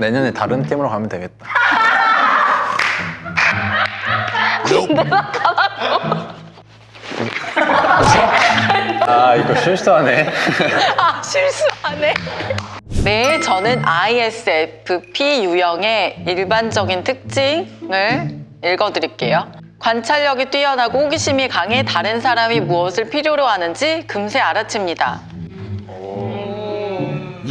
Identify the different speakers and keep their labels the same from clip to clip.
Speaker 1: 내년에 다른 팀으로 가면 되겠다. 아 이거 실수하네.
Speaker 2: 아, 실수하네. 네, 저는 ISFP 유형의 일반적인 특징을 읽어드릴게요. 관찰력이 뛰어나고 호기심이 강해 다른 사람이 무엇을 필요로 하는지 금세 알아챕니다.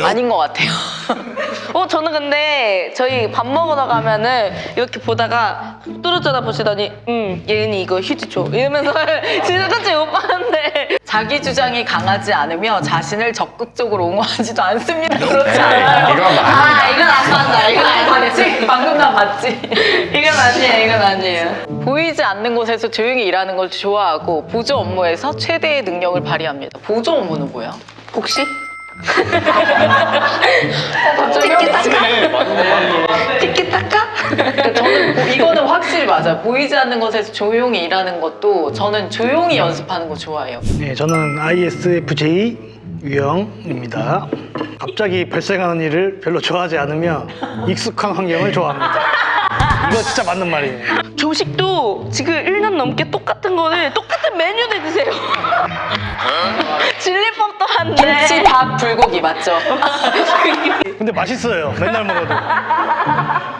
Speaker 2: 아닌 것 같아요.
Speaker 3: 어 저는 근데 저희 밥 먹으러 가면은 이렇게 보다가 뚜루쩌다 보시더니 음 예은이 이거 휴지 줘 이러면서 진짜 같이 오빠한테
Speaker 2: 자기 주장이 강하지 않으며 자신을 적극적으로 옹호하지도 않습니다. 그렇지 않아요.
Speaker 1: 이건 맞아.
Speaker 3: 아 이건 안 맞아 이건 안 맞아
Speaker 2: 맞지? 방금 나 맞지?
Speaker 3: 이건 아니에요 이건 아니에요
Speaker 2: 보이지 않는 곳에서 조용히 일하는 걸 좋아하고 보조 업무에서 최대의 능력을 발휘합니다. 보조 업무는 뭐야?
Speaker 3: 혹시?
Speaker 1: 맞네.
Speaker 3: 티키타카?
Speaker 2: 그러니까 저는 뭐 이거는 확실히 맞아요. 보이지 않는 곳에서 조용히 일하는 것도 저는 조용히 연습하는 거 좋아해요.
Speaker 4: 네, 저는 ISFJ 유형입니다. 갑자기 발생하는 일을 별로 좋아하지 않으며 익숙한 환경을 좋아합니다. 이거 진짜 맞는 말이에요.
Speaker 3: 조식도 지금 1년 넘게 똑같은 거를 똑같은 메뉴를 드세요 질릴 법도 한데
Speaker 2: 김치, 밥, 불고기 맞죠?
Speaker 4: 근데 맛있어요. 맨날 먹어도.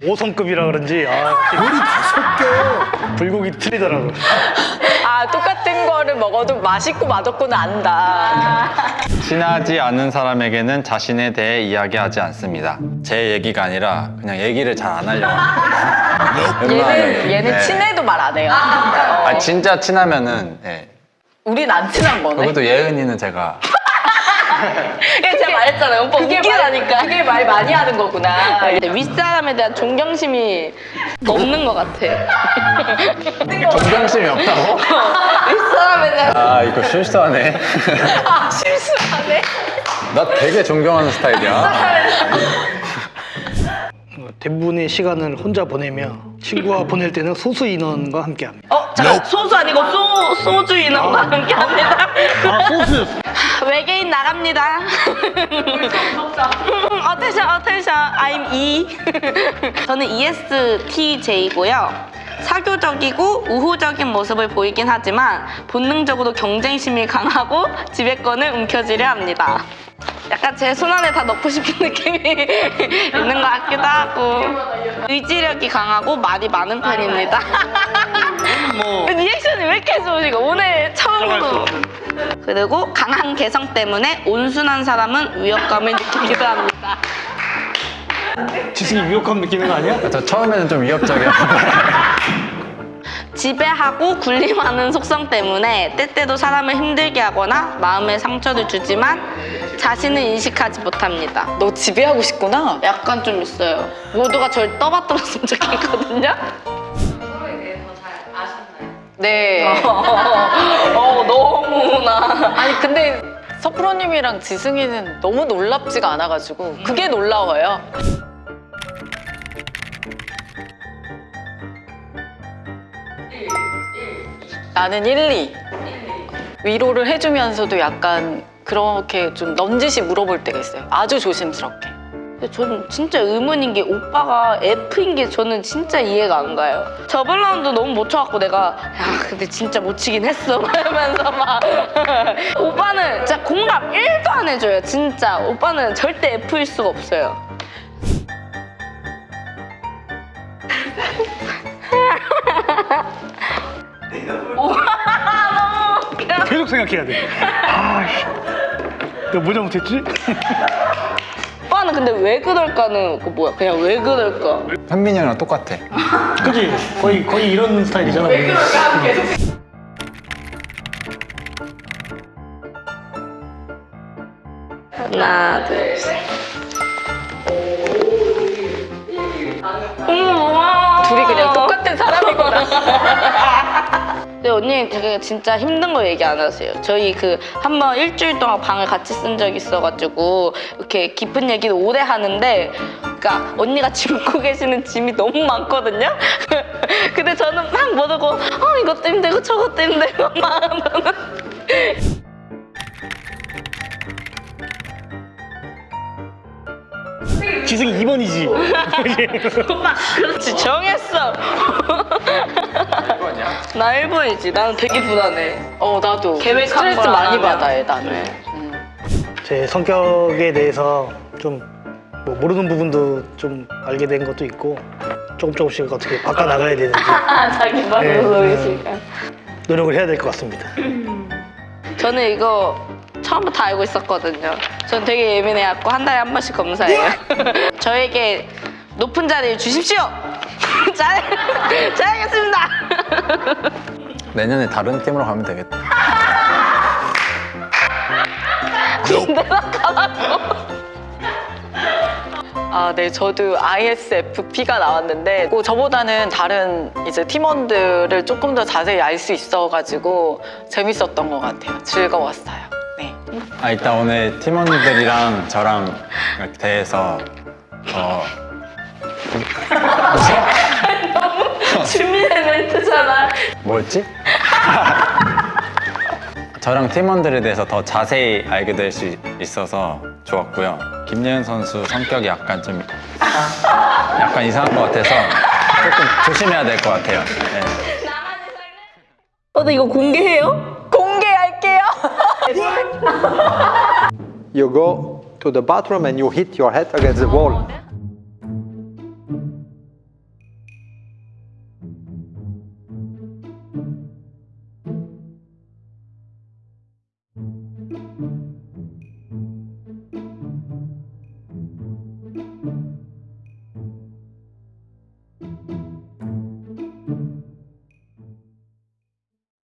Speaker 4: 5성급이라 그런지 아,
Speaker 5: 요리 다섯 개.
Speaker 4: 불고기 틀리더라고.
Speaker 2: 아 똑같은 거를 먹어도 맛있고 맛없고는 안다.
Speaker 1: 친하지 않은 사람에게는 자신에 대해 이야기하지 않습니다. 제 얘기가 아니라 그냥 얘기를 잘 안 하려고 합니다.
Speaker 2: 얘는. 얘는
Speaker 1: 네.
Speaker 2: 친해도 말 안 해요.
Speaker 1: 아 진짜 친하면은 네.
Speaker 2: 우린 안 친한 거네.
Speaker 1: 그것도 예은이는 제가
Speaker 3: 그게 제가 말했잖아요 오빠
Speaker 2: 그게 말,
Speaker 3: 웃기다니까
Speaker 2: 그게 말 많이 하는 거구나.
Speaker 3: 근데 윗사람에 대한 존경심이 없는 것 같아
Speaker 1: 존경심이 없다고?
Speaker 3: 윗사람에 대한
Speaker 1: 아 이거 실수하네.
Speaker 2: 아 실수하네.
Speaker 1: 나 되게 존경하는 스타일이야.
Speaker 4: 어, 대부분의 시간을 혼자 보내며 친구와 보낼 때는 소수 인원과 함께합니다.
Speaker 3: 어 잠깐 소주 아니고 소, 소주 인원과 함께 합니다
Speaker 4: 아 소수.
Speaker 3: 외계인 나갑니다. Attention attention I'm E. 저는 ESTJ고요. 사교적이고 우호적인 모습을 보이긴 하지만 본능적으로 경쟁심이 강하고 지배권을 움켜쥐려 합니다. 약간 제 손안에 다 넣고 싶은 느낌이 있는 것 같기도 하고 의지력이 강하고 말이 많은 편입니다.
Speaker 4: 뭐
Speaker 3: 리액션이 왜 이렇게 좋으시고 오늘 처음으로 그리고 강한 개성 때문에 온순한 사람은 위협감을 느끼기도 합니다.
Speaker 4: 지승이 위협감 느끼는 거 아니야?
Speaker 1: 저 처음에는 좀 위협적이었는데
Speaker 3: 지배하고 군림하는 속성 때문에 때때로 사람을 힘들게 하거나 마음에 상처를 주지만 자신을 인식하지 못합니다.
Speaker 2: 너 지배하고 싶구나.
Speaker 3: 약간 좀 있어요. 모두가 절 떠받들었으면 좋겠거든요.
Speaker 2: 네.
Speaker 3: 어너 무나
Speaker 2: 아니 근데 석프로님이랑 지승이는 너무 놀랍지가 않아가지고 그게 놀라워요. 나는 1, 2. 위로를 해주면서도 약간 그렇게 좀 넌지시 물어볼 때가 있어요. 아주 조심스럽게.
Speaker 3: 근데 저는 진짜 의문인 게 오빠가 F인 게 저는 진짜 이해가 안 가요. 저번 라운드 너무 못 쳐갖고 내가 야 근데 진짜 못 치긴 했어 이러면서 막 오빠는 진짜 공감 1도 안 해줘요 진짜 오빠는 절대 F일 수가 없어요. 오, 너무 웃겨.
Speaker 4: 계속 생각해야 돼. 아씨. 내가 뭐 잘못했지?
Speaker 3: 오빠는 근데 왜 그럴까는 그 뭐야 그냥 왜 그럴까
Speaker 1: 현민이 형이랑 똑같아.
Speaker 4: 그지? 거의 거의 이런 스타일이잖아. 왜 그럴까?
Speaker 3: 하나 둘셋 언니 되게 진짜 힘든 거 얘기 안 하세요. 저희 그 한 번 일주일 동안 방을 같이 쓴적 있어가지고 이렇게 깊은 얘기를 오래 하는데 그러니까 언니가 짚고 계시는 짐이 너무 많거든요. 근데 저는 막 모르고 어 이것도 힘들고 저것도 힘들고 막
Speaker 4: 지승이 2번이지.
Speaker 3: 오빠 그렇지 정했어 나 1번이지 나는 되게 불안해
Speaker 2: 어 나도
Speaker 3: 계획한
Speaker 2: 스트레스 많이. 받아 해 나는. 음.
Speaker 4: 제 성격에 대해서 좀 뭐 모르는 부분도 좀 알게 된 것도 있고 조금 조금씩 어떻게 바꿔 나가야 되는지
Speaker 3: 아 자기
Speaker 4: 네,
Speaker 3: 말로
Speaker 4: 네. 노력을 해야 될 것 같습니다.
Speaker 3: 저는 이거 처음부터 알고 있었거든요. 전 되게 예민해갖고 한 달에 한 번씩 검사해요. 저에게 높은 자리를 주십시오. 잘, 잘하겠습니다.
Speaker 1: 내년에 다른 팀으로 가면 되겠다.
Speaker 2: 아, 네, 저도 ISFP가 나왔는데, 뭐 저보다는 다른 이제 팀원들을 조금 더 자세히 알 수 있어가지고 재밌었던 것 같아요. 즐거웠어요. 네.
Speaker 1: 아 일단 오늘 팀원들이랑 저랑 대해서 어
Speaker 3: 준비된 멘트잖아.
Speaker 1: 뭐였지? 저랑 팀원들에 대해서 더 자세히 알게 될 수 있어서 좋았고요. 김예은 선수 성격이 약간 좀 약간 이상한 것 같아서 조금 조심해야 될 것 같아요. 네.
Speaker 3: 어, 근데 이거
Speaker 2: 공개해요?
Speaker 6: You go to the bathroom and you hit your head against the wall.